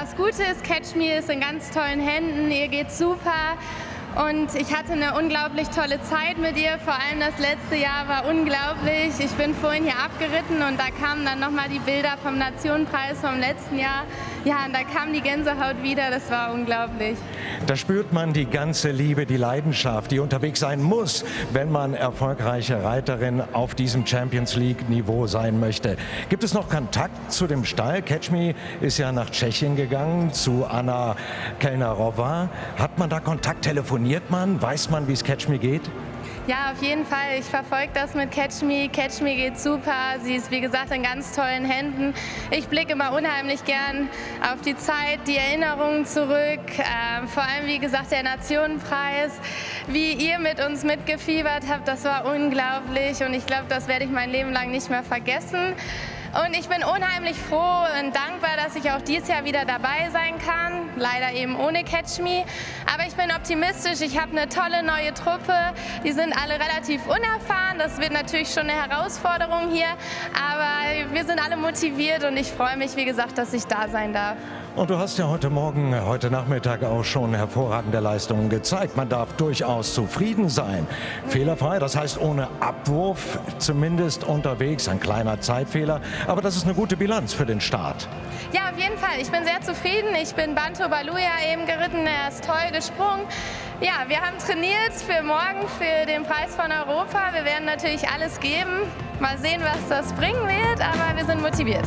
das Gute ist, Catch Me ist in ganz tollen Händen, ihr geht super. Und ich hatte eine unglaublich tolle Zeit mit ihr. Vor allem das letzte Jahr war unglaublich. Ich bin vorhin hier abgeritten und da kamen dann nochmal die Bilder vom Nationenpreis vom letzten Jahr. Ja, und da kam die Gänsehaut wieder. Das war unglaublich. Da spürt man die ganze Liebe, die Leidenschaft, die unterwegs sein muss, wenn man erfolgreiche Reiterin auf diesem Champions League-Niveau sein möchte. Gibt es noch Kontakt zu dem Stall? Catch Me ist ja nach Tschechien gegangen, zu Anna Kellnerova. Hat man da Kontakt telefoniert? Man? Weiß man, wie es Catch Me geht? Ja, auf jeden Fall. Ich verfolge das mit Catch Me. Catch Me geht super. Sie ist, wie gesagt, in ganz tollen Händen. Ich blicke immer unheimlich gern auf die Zeit, die Erinnerungen zurück. Ähm, vor allem, wie gesagt, der Nationenpreis. Wie ihr mit uns mitgefiebert habt, das war unglaublich. Und ich glaube, das werde ich mein Leben lang nicht mehr vergessen. Und ich bin unheimlich froh und dankbar, dass ich auch dieses Jahr wieder dabei sein kann. Leider eben ohne Catch Me. Aber ich bin optimistisch. Ich habe eine tolle neue Truppe. Die sind alle relativ unerfahren. Das wird natürlich schon eine Herausforderung hier. Aber wir sind alle motiviert und ich freue mich, wie gesagt, dass ich da sein darf. Und du hast ja heute Morgen, heute Nachmittag auch schon hervorragende Leistungen gezeigt. Man darf durchaus zufrieden sein. Fehlerfrei, das heißt ohne Abwurf, zumindest unterwegs, ein kleiner Zeitfehler. Aber das ist eine gute Bilanz für den Start. Ja, auf jeden Fall. Ich bin sehr zufrieden. Ich bin Banto Baluja eben geritten. Er ist toll gesprungen. Ja, wir haben trainiert für morgen, für den Preis von Europa. Wir werden natürlich alles geben. Mal sehen, was das bringen wird, aber wir sind motiviert.